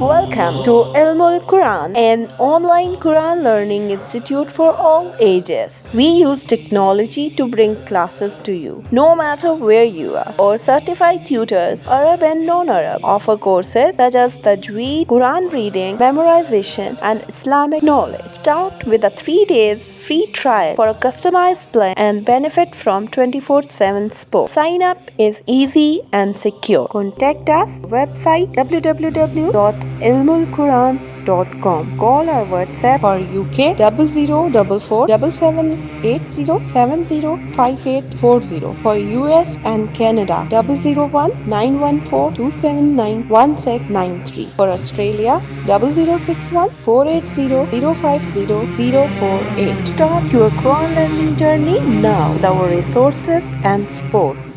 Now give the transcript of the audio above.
Welcome to Ilmul Quran, an online Quran learning institute for all ages. We use technology to bring classes to you, no matter where you are. Our certified tutors, Arab and non-Arab, offer courses such as Tajweed, Quran reading, memorization, and Islamic knowledge. Start with a three days free trial for a customized plan and benefit from 24-7 support. Sign up is easy and secure. Contact us website www.ilmulquran.com. Call our WhatsApp for UK double zero double four double seven eight zero seven zero five eight four zero for US and Canada double zero one nine one four two seven nine one six nine three for Australia double zero six one four eight zero zero five zero zero four eight. Start your Quran learning journey now with our resources and support.